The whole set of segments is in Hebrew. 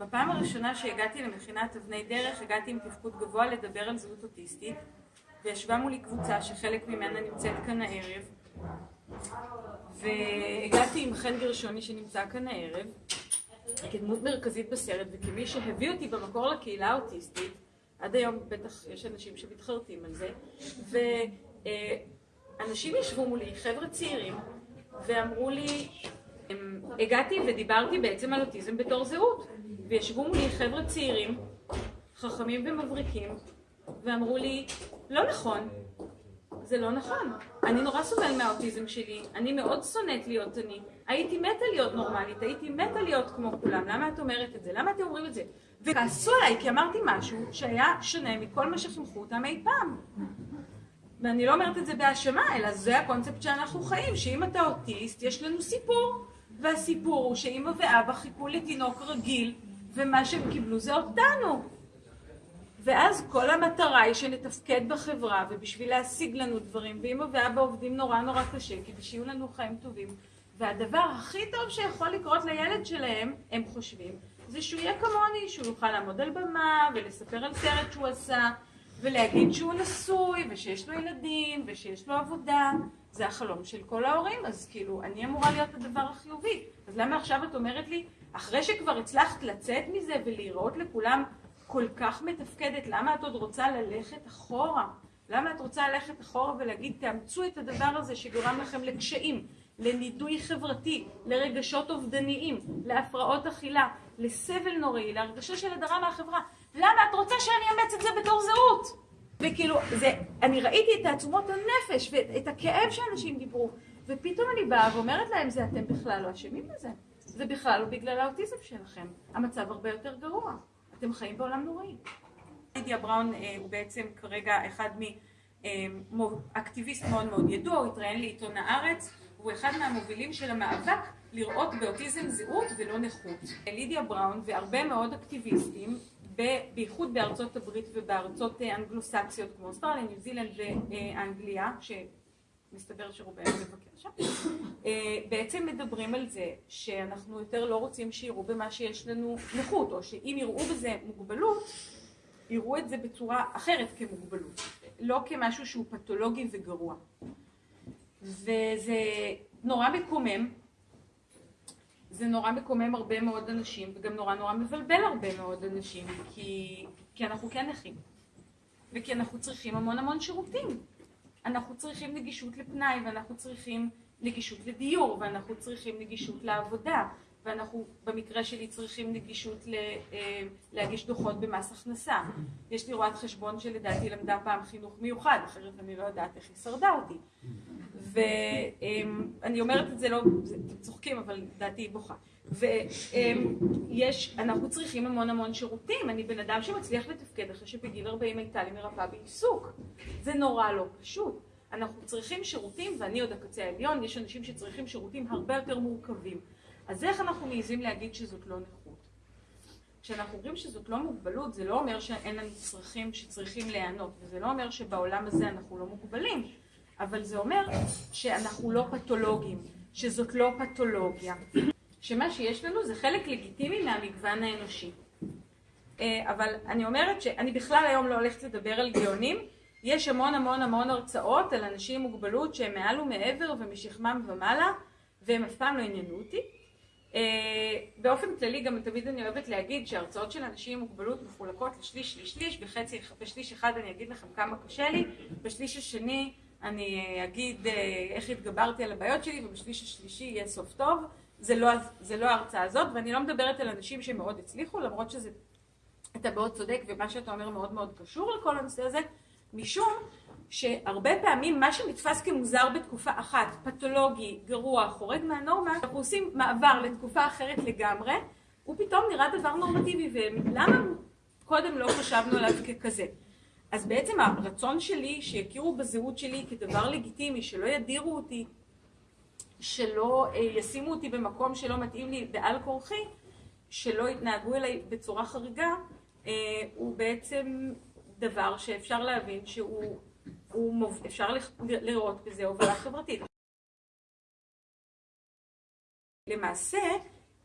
בפעם הראשונה שהגעתי למכינת אבני דרך, הגעתי עם תפקוד גבוה לדבר על זהות אוטיסטית, וישבה מולי קבוצה שחלק ממנה נמצאת כאן הערב, והגעתי עם חן גרשוני שנמצא כאן הערב, כדמות מרכזית בסרט, וכמי שהביא אותי במקור לקהילה האוטיסטית, עד היום בטח יש אנשים שמתחרטים על זה, ואנשים ישבו מולי, חבר'ה צעירים, ואמרו לי, הגעתי ודיברתי בעצם על אוטיזם בתור זהות, וישבו מולי חבר'ה צעירים, חכמים ומבריקים, ואמרו לי, לא נכון, זה לא נכון. אני נורא סובל מהאוטיזם שלי, אני מאוד שונאת להיות אני, הייתי מתה להיות נורמלית, הייתי מתה להיות כמו כולם, למה את אומרת את זה? למה אתם אומרים את זה? וכעסו עליי כי אמרתי משהו שהיה שונה מכל מה שחינכו אותם אי פעם. ואני לא אומרת את זה בהאשמה, אלא זה הקונספט שאנחנו חיים, שאם אתה אוטיסט, יש לנו סיפור. והסיפור הוא שאמא ואבא חיכו לתינוק רגיל, ומה שהם קיבלו זה אותנו. ואז כל המטרה היא שנתפקד בחברה, ובשביל להשיג לנו דברים, ואמא ואבא עובדים נורא נורא קשה, כדי שיהיו לנו חיים טובים. והדבר הכי טוב שיכול לקרות לילד שלהם, הם חושבים, זה שהוא יהיה כמוני, שהוא יוכל לעמוד על במה, ולספר על סרט שהוא עשה, ולהגיד שהוא נשוי, ושיש לו ילדים, ושיש לו עבודה. זה החלום של כל ההורים, אז כאילו, אני אמורה להיות הדבר החיובי. אז למה עכשיו את אומרת לי, אחרי שכבר הצלחת לצאת מזה ולהיראות לכולם כל כך מתפקדת, למה את עוד רוצה ללכת אחורה? למה את רוצה ללכת אחורה ולהגיד, תאמצו את הדבר הזה שגורם לכם לקשיים, לנידוי חברתי, לרגשות אובדניים, להפרעות אכילה, לסבל נוראי, להרגשה של הדרה מהחברה. למה את רוצה שאני אאמץ את זה בתור זהות? וכאילו, זה, אני ראיתי את תעצומות הנפש ואת הכאב שאנשים דיברו, ופתאום אני באה ואומרת להם, זה אתם בכלל לא אשמים בזה. זה בכלל לא בגלל האוטיזם שלכם. המצב הרבה יותר גרוע. אתם חיים בעולם נוראי. לידיה בראון אה, הוא בעצם כרגע אחד מאקטיביסט מאוד מאוד ידוע, הוא התראיין לעיתון הארץ, הוא אחד מהמובילים של המאבק לראות באוטיזם זהות ולא נכות. לידיה בראון והרבה מאוד אקטיביסטים בייחוד בארצות הברית ובארצות אנגלוסקסיות כמו אוסטרליה, ניו זילנד ואנגליה, שמסתבר שרובנו מבקר שם, בעצם מדברים על זה שאנחנו יותר לא רוצים שיראו במה שיש לנו נכות, או שאם יראו בזה מוגבלות, יראו את זה בצורה אחרת כמוגבלות, לא כמשהו שהוא פתולוגי וגרוע. וזה נורא מקומם זה נורא מקומם הרבה מאוד אנשים, וגם נורא נורא מבלבל הרבה מאוד אנשים, כי, כי אנחנו כן נכים, וכי אנחנו צריכים המון המון שירותים. אנחנו צריכים נגישות לפנאי, ואנחנו צריכים נגישות לדיור, ואנחנו צריכים נגישות לעבודה, ואנחנו במקרה שלי צריכים נגישות ל, אה, להגיש דוחות במס הכנסה. יש לי רואת חשבון שלדעתי למדה פעם חינוך מיוחד, אחרת אני לא יודעת איך היא שרדה אותי. ואני אומרת את זה לא, אתם צוחקים, אבל דעתי היא בוכה. ויש, אנחנו צריכים המון המון שירותים. אני בן אדם שמצליח לתפקד אחרי שבגיל 40 הייתה לי מרפאה בעיסוק. זה נורא לא פשוט. אנחנו צריכים שירותים, ואני עוד הקצה העליון, יש אנשים שצריכים שירותים הרבה יותר מורכבים. אז איך אנחנו מעיזים להגיד שזאת לא נכות? כשאנחנו אומרים שזאת לא מוגבלות, זה לא אומר שאין לנו צרכים שצריכים להיענות, וזה לא אומר שבעולם הזה אנחנו לא מוגבלים. אבל זה אומר שאנחנו לא פתולוגים, שזאת לא פתולוגיה, שמה שיש לנו זה חלק לגיטימי מהמגוון האנושי. אה, אבל אני אומרת שאני בכלל היום לא הולכת לדבר על גאונים, יש המון המון המון הרצאות על אנשים עם מוגבלות שהם מעל ומעבר ומשכמם ומעלה, והם אף פעם לא עניינו אותי. אה, באופן כללי גם תמיד אני אוהבת להגיד שהרצאות של אנשים עם מוגבלות מחולקות לשליש, שליש, שליש, בחצי, בשליש אחד אני אגיד לכם כמה קשה לי, בשליש השני אני אגיד אה, איך התגברתי על הבעיות שלי, ובשליש השלישי יהיה סוף טוב. זה לא, זה לא ההרצאה הזאת, ואני לא מדברת על אנשים שמאוד הצליחו, למרות שזה, אתה מאוד צודק, ומה שאתה אומר מאוד מאוד קשור לכל הנושא הזה, משום שהרבה פעמים מה שנתפס כמוזר בתקופה אחת, פתולוגי, גרוע, חורג מהנורמה, אנחנו עושים מעבר לתקופה אחרת לגמרי, הוא פתאום נראה דבר נורמטיבי, ולמה קודם לא חשבנו עליו ככזה? אז בעצם הרצון שלי שיכירו בזהות שלי כדבר לגיטימי, שלא ידירו אותי, שלא אה, ישימו אותי במקום שלא מתאים לי בעל כורחי, שלא יתנהגו אליי בצורה חריגה, אה, הוא בעצם דבר שאפשר להבין שהוא, מוב... אפשר לראות בזה הובלה חברתית. למעשה,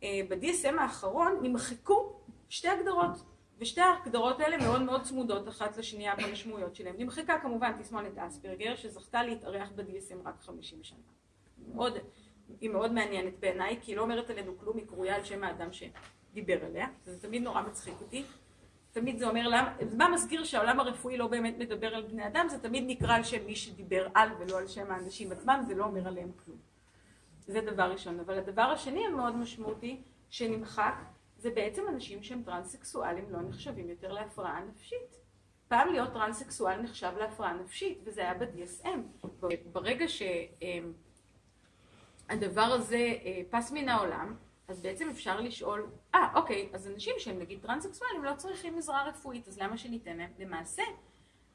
אה, ב-DSM האחרון נמחקו שתי הגדרות, ושתי ההגדרות האלה מאוד מאוד צמודות אחת לשנייה במשמעויות שלהן. נמחקה כמובן תסמונת אספרגר, שזכתה להתארח ב-DSM רק 50 שנה. מאוד, היא מאוד מעניינת בעיניי, כי היא לא אומרת עלינו כלום, היא קרויה על שם האדם שדיבר עליה, זה תמיד נורא מצחיק אותי. תמיד זה אומר, למה, מה מזכיר שהעולם הרפואי לא באמת מדבר על בני אדם, זה תמיד נקרא על שם מי שדיבר על ולא על שם האנשים עצמם, זה לא אומר עליהם כלום. זה דבר ראשון. אבל הדבר השני המאוד משמעותי שנמחק, זה בעצם אנשים שהם טרנסקסואלים לא נחשבים יותר להפרעה נפשית. פעם להיות טרנסקסואל נחשב להפרעה נפשית, וזה היה ב-DSM. ברגע שהדבר הזה אה, פס מן העולם, אז בעצם אפשר לשאול, אה, אוקיי, אז אנשים שהם נגיד טרנסקסואלים לא צריכים עזרה רפואית, אז למה שניתן להם? למעשה,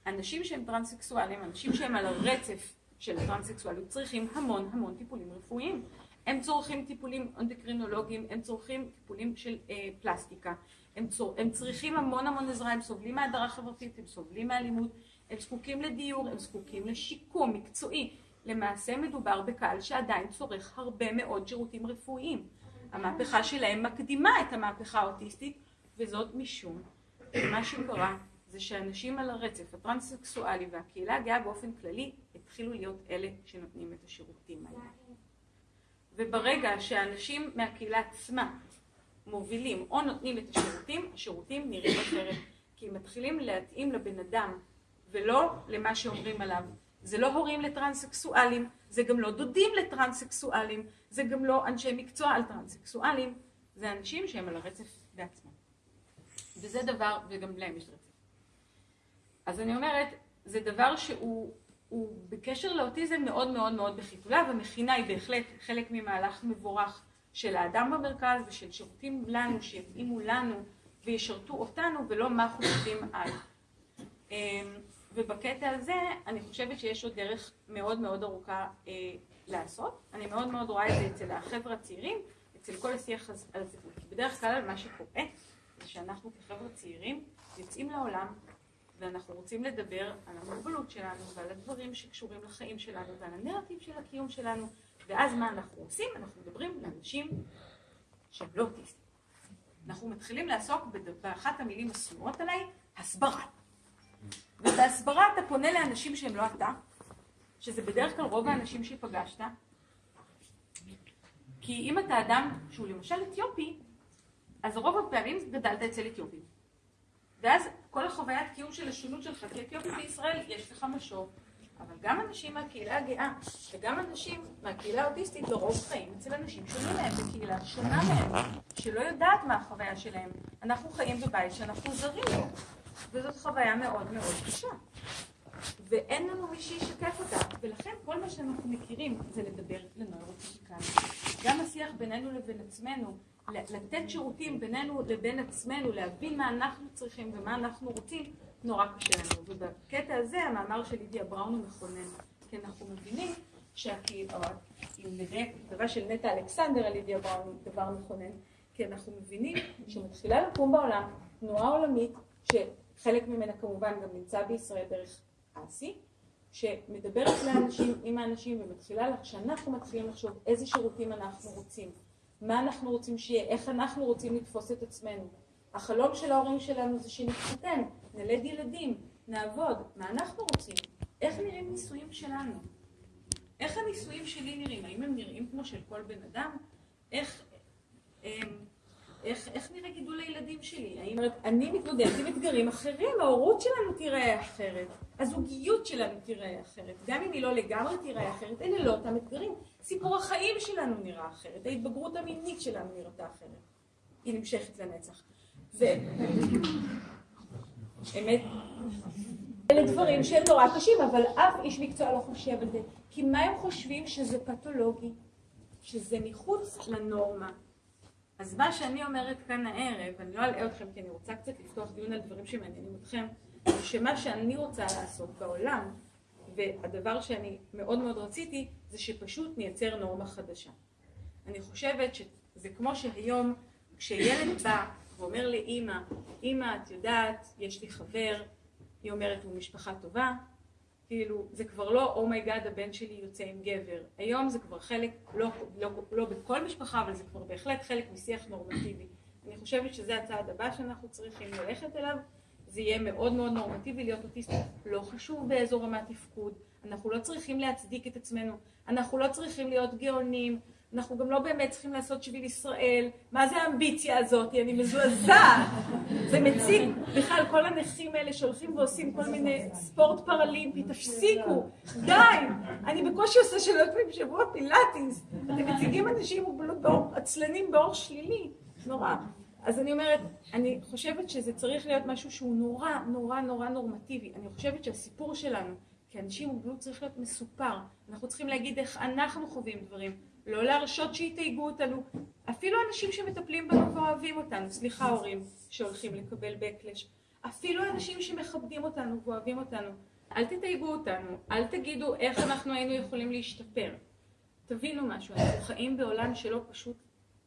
אנשים שהם טרנסקסואלים, אנשים שהם על הרצף של הטרנסקסואליות, צריכים המון המון טיפולים רפואיים. הם צורכים טיפולים אנדוקרינולוגיים, הם צורכים טיפולים של אה, פלסטיקה, הם, צור, הם צריכים המון המון עזרה, הם סובלים מהדרה חברתית, הם סובלים מאלימות, הם זקוקים לדיור, הם זקוקים לשיקום מקצועי. למעשה מדובר בקהל שעדיין צורך הרבה מאוד שירותים רפואיים. המהפכה שלהם מקדימה את המהפכה האוטיסטית, וזאת משום שמה שקרה זה שאנשים על הרצף הטרנסקסואלי והקהילה הגאה באופן כללי התחילו להיות אלה שנותנים את השירותים האלה. וברגע שאנשים מהקהילה עצמה מובילים או נותנים את השירותים, השירותים נראים אחרת. כי הם מתחילים להתאים לבן אדם ולא למה שאומרים עליו. זה לא הורים לטרנסקסואלים, זה גם לא דודים לטרנסקסואלים, זה גם לא אנשי מקצוע על טרנסקסואלים, זה אנשים שהם על הרצף בעצמם. וזה דבר, וגם להם יש רצף. אז אני אומרת, זה דבר שהוא בקשר לאוטיזם מאוד מאוד מאוד בחיתולה, ומכינה היא בהחלט חלק ממהלך מבורך של האדם במרכז ושל שירותים לנו, שיתאימו לנו וישרתו אותנו, ולא מה חושבים על. אמ, ובקטע הזה אני חושבת שיש עוד דרך מאוד מאוד ארוכה אה, לעשות. אני מאוד מאוד רואה את זה אצל החבר'ה הצעירים, אצל כל השיח הזה. בדרך כלל מה שקורה זה שאנחנו כחבר'ה צעירים יוצאים לעולם ואנחנו רוצים לדבר על המוגבלות שלנו ועל הדברים שקשורים לחיים שלנו ועל הנרטיב של הקיום שלנו ואז מה אנחנו עושים? אנחנו מדברים לאנשים שהם לא אוטיסטים. אנחנו מתחילים לעסוק באחת המילים השנואות עליי, הסברה. ובהסברה אתה פונה לאנשים שהם לא אתה, שזה בדרך כלל רוב האנשים שפגשת, כי אם אתה אדם שהוא למשל אתיופי, אז רוב הפעמים גדלת אצל אתיופים. ואז כל החוויית קיום של השונות שלך כאתיופי בישראל, יש לך משוב. אבל גם אנשים מהקהילה הגאה וגם אנשים מהקהילה האוטיסטית לרוב חיים אצל אנשים שונים מהם בקהילה שונה מהם, שלא יודעת מה החוויה שלהם. אנחנו חיים בבית שאנחנו זרים לו, וזאת חוויה מאוד מאוד קשה. ואין לנו מי שישקף אותה, ולכן כל מה שאנחנו מכירים זה לדבר לנוירוטיפיקאים. גם השיח בינינו לבין עצמנו, לתת שירותים בינינו לבין עצמנו, להבין מה אנחנו צריכים ומה אנחנו רוצים, נורא קשה לנו. ובקטע הזה המאמר של לידיה בראון הוא מכונן, כי אנחנו מבינים שהקהילה, אם נראה כתבה של נטע אלכסנדר על לידיה בראון הוא דבר מכונן, כי אנחנו מבינים שמתחילה לקום בעולם תנועה עולמית, שחלק ממנה כמובן גם נמצא בישראל דרך אסי, שמדברת לאנשים, עם האנשים, ומתחילה, כשאנחנו מתחילים לחשוב איזה שירותים אנחנו רוצים, מה אנחנו רוצים שיהיה, איך אנחנו רוצים לתפוס את עצמנו. החלום של ההורים שלנו זה שנתחתן, נלד ילדים, נעבוד. מה אנחנו רוצים? איך נראים נישואים שלנו? איך הנישואים שלי נראים? האם הם נראים כמו של כל בן אדם? איך, אמ, איך, איך נראה גידול הילדים שלי? האם אני מתמודדת עם אתגרים אחרים, ההורות שלנו תיראה אחרת, הזוגיות שלנו תיראה אחרת, גם אם היא לא לגמרי תיראה אחרת, אלה לא אותם אתגרים. סיפור החיים שלנו נראה אחרת, ההתבגרות המינית שלנו נראתה אחרת. היא נמשכת לנצח. ו... אמת. אלה דברים שהם נורא קשים, אבל אף איש מקצוע לא חושב על זה. כי מה הם חושבים שזה פתולוגי? שזה מחוץ לנורמה. אז מה שאני אומרת כאן הערב, אני לא אלאה אתכם כי אני רוצה קצת לפתוח דיון על דברים שמעניינים אתכם, שמה שאני רוצה לעשות בעולם, והדבר שאני מאוד מאוד רציתי, זה שפשוט נייצר נורמה חדשה. אני חושבת שזה כמו שהיום כשילד בא ואומר לאימא, אימא את יודעת, יש לי חבר, היא אומרת הוא משפחה טובה, כאילו זה כבר לא oh my god, oh הבן שלי יוצא עם גבר, היום זה כבר חלק, לא, לא, לא בכל משפחה אבל זה כבר בהחלט חלק משיח נורמטיבי, אני חושבת שזה הצעד הבא שאנחנו צריכים ללכת אליו, זה יהיה מאוד מאוד נורמטיבי להיות אוטיסט, לא חשוב באיזו רמת תפקוד, אנחנו לא צריכים להצדיק את עצמנו, אנחנו לא צריכים להיות גאונים, אנחנו גם לא באמת צריכים לעשות שביל ישראל, מה זה האמביציה הזאת, אני מזועזעת, זה מציג בכלל כל הנכים האלה שהולכים ועושים כל מיני ספורט פרלימפי, תפסיקו, די, אני בקושי עושה שלוש פעמים בשבוע פילאטיס, אתם מציגים אנשים עם מוגבלות עצלנים באור שלילי, נורא. אז אני אומרת, אני חושבת שזה צריך להיות משהו שהוא נורא נורא נורא נורמטיבי, אני חושבת שהסיפור שלנו כאנשים עם מוגבלות צריך להיות מסופר, אנחנו צריכים להגיד איך אנחנו חווים דברים, לא להרשות שיתייגו אותנו, אפילו אנשים שמטפלים בנו ואוהבים אותנו, סליחה הורים שהולכים לקבל בקלש, אפילו אנשים שמכבדים אותנו ואוהבים אותנו, אל תתייגו אותנו, אל תגידו איך אנחנו היינו יכולים להשתפר. תבינו משהו, אנחנו חיים בעולם שלא פשוט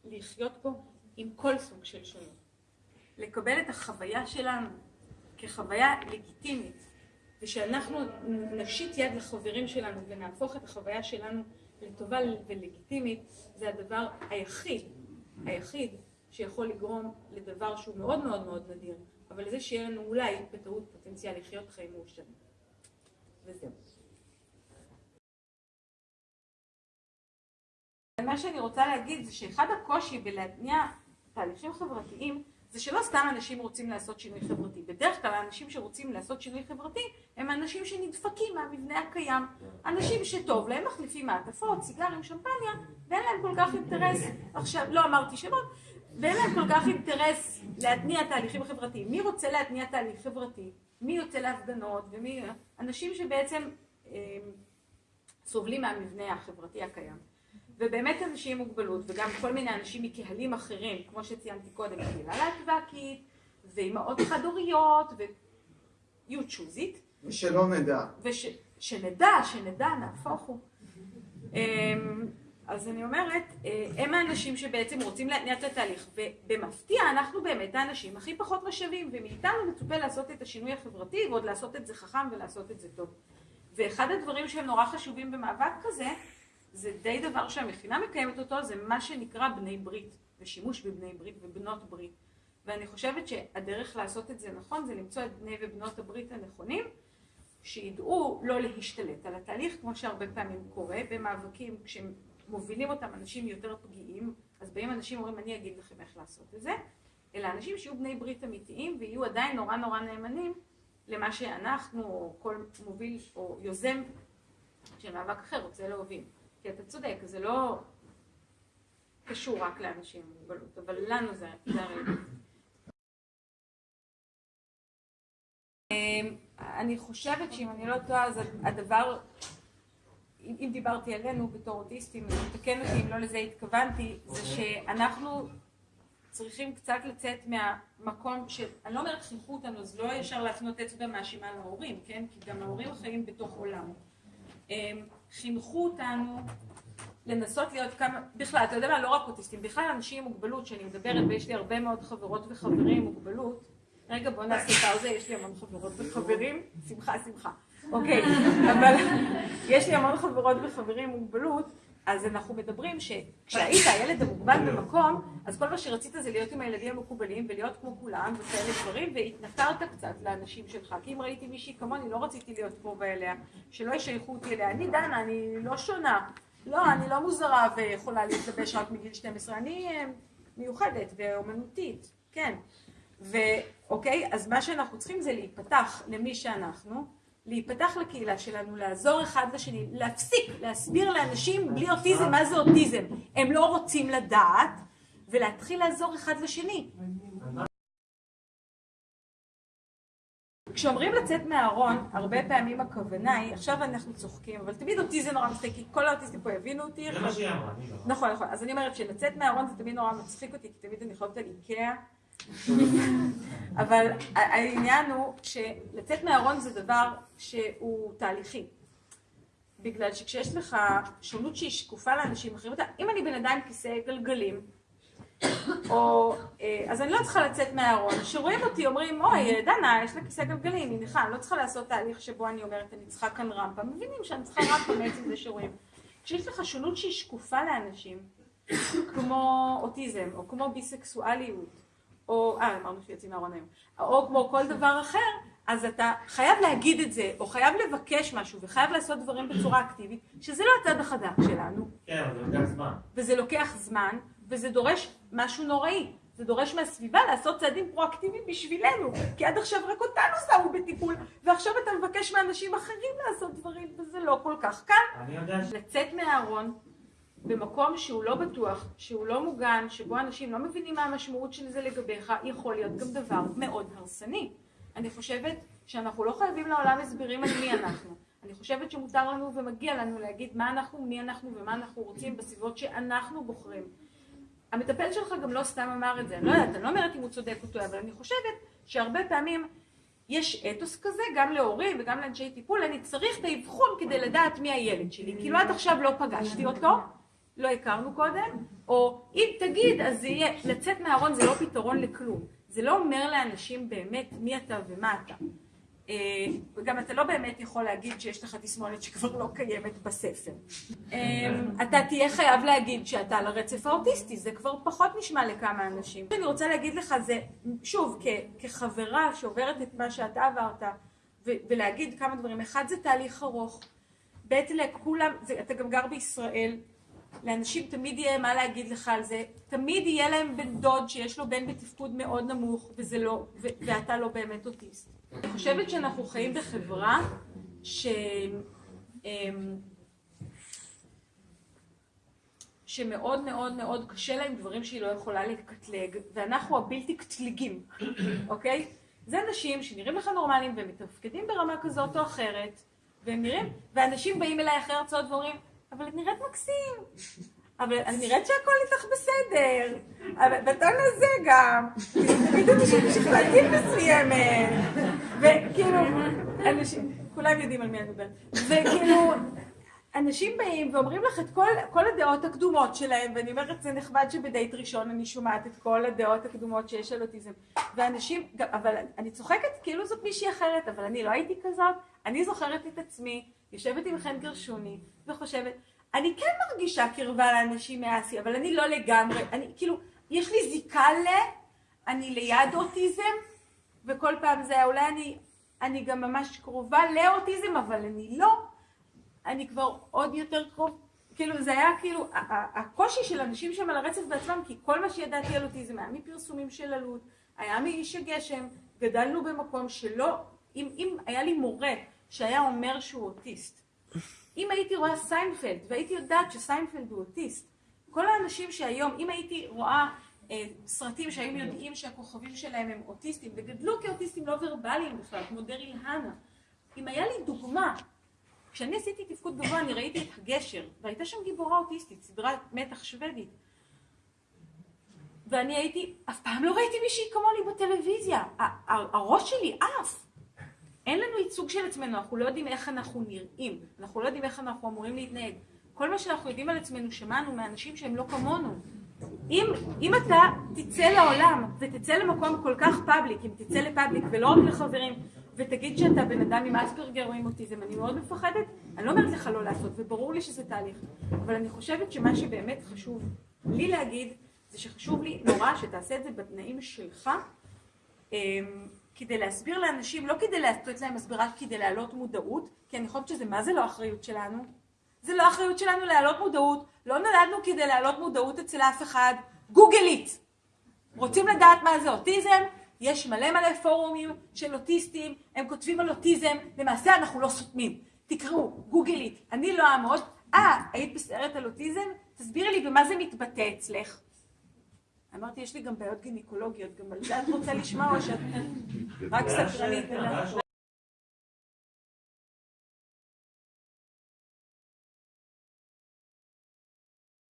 לחיות פה עם כל סוג של שונות. לקבל את החוויה שלנו כחוויה לגיטימית, ושאנחנו נשיט יד לחברים שלנו ונהפוך את החוויה שלנו לטובה ולגיטימית, זה הדבר היחיד, היחיד שיכול לגרום לדבר שהוא מאוד מאוד מאוד נדיר, אבל לזה שיהיה לנו אולי בטעות פוטנציאל לחיות חיים מאושרים. וזהו. מה שאני רוצה להגיד זה שאחד הקושי בלהתניע תהליכים חברתיים זה שלא סתם אנשים רוצים לעשות שינוי חברתי. בדרך כלל האנשים שרוצים לעשות שינוי חברתי הם אנשים שנדפקים מהמבנה הקיים. אנשים שטוב להם מחליפים מעטפות, סיגרים, שמפניה, ואין להם כל כך אינטרס, עכשיו, לא אמרתי שמות, ואין להם כל כך אינטרס להתניע תהליכים חברתיים. מי רוצה להתניע תהליך חברתי? מי יוצא להפגנות? ומי... אנשים שבעצם אה, סובלים מהמבנה החברתי הקיים. ובאמת אנשים עם מוגבלות, וגם כל מיני אנשים מקהלים אחרים, כמו שציינתי קודם, קהילה להטבקית, ואימהות חד-הוריות, ו-you choose it. ושלא נדע. וש... שנדע, שנדע, נהפוך הוא. אמ, אז אני אומרת, אה, הם האנשים שבעצם רוצים להתניע את התהליך, ובמפתיע אנחנו באמת האנשים הכי פחות משאבים, ומאיתנו מצופה לעשות את השינוי החברתי, ועוד לעשות את זה חכם ולעשות את זה טוב. ואחד הדברים שהם נורא חשובים במאבק כזה, זה די דבר שהמכינה מקיימת אותו, זה מה שנקרא בני ברית, ושימוש בבני ברית ובנות ברית. ואני חושבת שהדרך לעשות את זה נכון, זה למצוא את בני ובנות הברית הנכונים, שידעו לא להשתלט על התהליך, כמו שהרבה פעמים קורה, במאבקים כשמובילים אותם אנשים יותר פגיעים, אז באים אנשים ואומרים, אני אגיד לכם איך לעשות את זה, אלא אנשים שיהיו בני ברית אמיתיים ויהיו עדיין נורא נורא נאמנים למה שאנחנו, או כל מוביל או יוזם של מאבק אחר רוצה להוביל. כי אתה צודק, זה לא קשור רק לאנשים עם מוגבלות, אבל לנו זה הרי... אמ, אני חושבת שאם אני לא טועה, אז הדבר, אם דיברתי עלינו בתור אוטיסטים, תתקן אותי אם לא לזה התכוונתי, זה שאנחנו צריכים קצת לצאת מהמקום של, אני לא אומרת חינכו אותנו, אז לא ישר להפנות אצבע מאשימה להורים, כן? כי גם ההורים חיים בתוך עולם. חינכו אותנו לנסות להיות כמה, בכלל, אתה יודע מה, לא רק אוטיסטים, בכלל אנשים עם מוגבלות, שאני מדברת ויש לי הרבה מאוד חברות וחברים עם מוגבלות, רגע בוא נעשה פאוזה, יש לי המון חברות וחברים, שמחה שמחה, אוקיי, אבל יש לי המון חברות וחברים עם מוגבלות, אז אנחנו מדברים שכשהיית הילד המוגבל במקום, אז כל מה שרצית זה להיות עם הילדים המקובלים ולהיות כמו כולם וכאלה דברים, והתנכרת קצת לאנשים שלך. כי אם ראיתי מישהי כמוני, לא רציתי להיות קרובה אליה, שלא ישייכו אותי אליה. אני דנה, אני לא שונה. לא, אני לא מוזרה ויכולה להתלבש רק מגיל 12, אני אה, מיוחדת ואומנותית, כן. ואוקיי, אז מה שאנחנו צריכים זה להיפתח למי שאנחנו. להיפתח לקהילה שלנו, לעזור אחד לשני, להפסיק להסביר לאנשים בלי אוטיזם מה זה אוטיזם. הם לא רוצים לדעת, ולהתחיל לעזור אחד לשני. כשאומרים לצאת מהארון, הרבה פעמים הכוונה היא, עכשיו אנחנו צוחקים, אבל תמיד אותי זה נורא מצחיק, כי כל האוטיסטים פה יבינו אותי. זה מה שהיא אמרה, אני לא. נכון, נכון. אז אני אומרת שלצאת מהארון זה תמיד נורא מצחיק אותי, כי תמיד אני חושבת על איקאה. אבל העניין הוא שלצאת מהארון זה דבר שהוא תהליכי. בגלל שכשיש לך שונות שהיא שקופה לאנשים אחרים, אם אני בן אדם עם כיסא גלגלים, או, אה, אז אני לא צריכה לצאת מהארון. כשרואים אותי אומרים, אוי, דנה, יש לה כיסא גלגלים, היא נכה, אני לא צריכה לעשות תהליך שבו אני אומרת, אני צריכה כאן רמפה. מבינים שאני צריכה רמפה מעצם זה שרואים. כשיש לך שונות שהיא שקופה לאנשים, כמו אוטיזם, או כמו ביסקסואליות, או, אה, אמרנו שיוצאים מהארון היום, או כמו כל דבר אחר, אז אתה חייב להגיד את זה, או חייב לבקש משהו, וחייב לעשות דברים בצורה אקטיבית, שזה לא הצד החזק שלנו. כן, אבל זה לוקח זמן. וזה לוקח זמן, וזה דורש משהו נוראי. זה דורש מהסביבה לעשות צעדים פרואקטיביים בשבילנו, כי עד עכשיו רק אותנו שמו בטיפול, ועכשיו אתה מבקש מאנשים אחרים לעשות דברים, וזה לא כל כך קל. אני יודע ש... לצאת מהארון במקום שהוא לא בטוח, שהוא לא מוגן, שבו אנשים לא מבינים מה המשמעות של זה לגביך, יכול להיות גם דבר מאוד הרסני. אני חושבת שאנחנו לא חייבים לעולם הסברים על מי אנחנו. אני חושבת שמותר לנו ומגיע לנו להגיד מה אנחנו, מי אנחנו ומה אנחנו רוצים בסביבות שאנחנו בוחרים. המטפל שלך גם לא סתם אמר את זה, אני לא יודעת, אני לא אומרת אם הוא צודק או טועה, אבל אני חושבת שהרבה פעמים יש אתוס כזה, גם להורים וגם לאנשי טיפול, אני צריך את האבחון כדי לדעת מי הילד שלי, כאילו עד עכשיו לא פגשתי אותו, לא הכרנו קודם, או אם תגיד, אז זה יהיה, לצאת מהארון זה לא פתרון לכלום, זה לא אומר לאנשים באמת מי אתה ומה אתה. אה, וגם אתה לא באמת יכול להגיד שיש לך תסמונת שכבר לא קיימת בספר. אה, אתה תהיה חייב להגיד שאתה על הרצף האוטיסטי, זה כבר פחות נשמע לכמה אנשים. אני רוצה להגיד לך זה, שוב, כ- כחברה שעוברת את מה שאתה עברת, ו- ולהגיד כמה דברים. אחד, זה תהליך ארוך. ב' לכולם, זה, אתה גם גר בישראל, לאנשים תמיד יהיה מה להגיד לך על זה, תמיד יהיה להם בן דוד שיש לו בן בתפקוד מאוד נמוך, וזה לא, ו- ואתה לא באמת אוטיסט. אני חושבת שאנחנו חיים בחברה ש... אמ, שמאוד מאוד מאוד קשה לה עם דברים שהיא לא יכולה לקטלג, ואנחנו הבלתי קטלגים, אוקיי? זה אנשים שנראים לך נורמליים והם מתפקדים ברמה כזאת או אחרת, והם נראים, ואנשים באים אליי אחרי הרצאות ואומרים, אבל את נראית מקסים, אבל אני נראית שהכל איתך בסדר, אבל בטון הזה גם, תמיד אנשים שכלתים מסוימת, וכאילו, אנשים, כולם יודעים על מי אני מדברת, וכאילו, אנשים באים ואומרים לך את כל, כל הדעות הקדומות שלהם, ואני אומרת, זה נחמד שבדייט ראשון אני שומעת את כל הדעות הקדומות שיש על אוטיזם. ואנשים, גם- אבל אני צוחקת כאילו זאת מישהי אחרת, אבל אני לא הייתי כזאת. אני זוכרת את עצמי, יושבת עם חן גרשוני, וחושבת, אני כן מרגישה קרבה לאנשים מאסי, אבל אני לא לגמרי, אני כאילו, יש לי זיקה ל... אני ליד אוטיזם, וכל פעם זה היה, אולי אני, אני גם ממש קרובה לאוטיזם, אבל אני לא. אני כבר עוד יותר קרוב, כאילו זה היה כאילו, הקושי של אנשים שם על הרצף בעצמם, כי כל מה שידעתי על אוטיזם היה מפרסומים של אלו"ט, היה מאיש הגשם, גדלנו במקום שלא, אם, אם היה לי מורה שהיה אומר שהוא אוטיסט, אם הייתי רואה סיינפלד והייתי יודעת שסיינפלד הוא אוטיסט, כל האנשים שהיום, אם הייתי רואה אה, סרטים שהיו יודעים שהכוכבים שלהם הם אוטיסטים, וגדלו כאוטיסטים לא ורבליים בכלל, כמו דריל הנה, אם היה לי דוגמה כשאני עשיתי תפקוד גבוה אני ראיתי את הגשר, והייתה שם גיבורה אוטיסטית, סדרת מתח שוודית. ואני הייתי, אף פעם לא ראיתי מישהי כמוני בטלוויזיה. הראש שלי עף. אין לנו ייצוג של עצמנו, אנחנו לא יודעים איך אנחנו נראים, אנחנו לא יודעים איך אנחנו אמורים להתנהג. כל מה שאנחנו יודעים על עצמנו שמענו מאנשים שהם לא כמונו. אם, אם אתה תצא לעולם ותצא למקום כל כך פאבליק, אם תצא לפאבליק ולא רק לחברים, ותגיד שאתה בן אדם עם אספרגר או עם אוטיזם, אני מאוד מפחדת, אני לא אומרת לך לא לעשות, וברור לי שזה תהליך, אבל אני חושבת שמה שבאמת חשוב לי להגיד, זה שחשוב לי נורא שתעשה את זה בתנאים שלך, אמ, כדי להסביר לאנשים, לא כדי לתת להם הסברה, כדי להעלות מודעות, כי אני חושבת שזה מה זה לא אחריות שלנו? זה לא אחריות שלנו להעלות מודעות, לא נולדנו כדי להעלות מודעות אצל אף אחד, גוגלית. רוצים לדעת מה זה אוטיזם? יש מלא מלא פורומים של אוטיסטים, הם כותבים על אוטיזם, למעשה אנחנו לא סותמים. תקראו, גוגלית, אני לא אעמוד, אה, היית בסרט על אוטיזם? תסבירי לי במה זה מתבטא אצלך. אמרתי, יש לי גם בעיות גינקולוגיות, גם על זה את רוצה לשמוע או שאת רק סקרנית?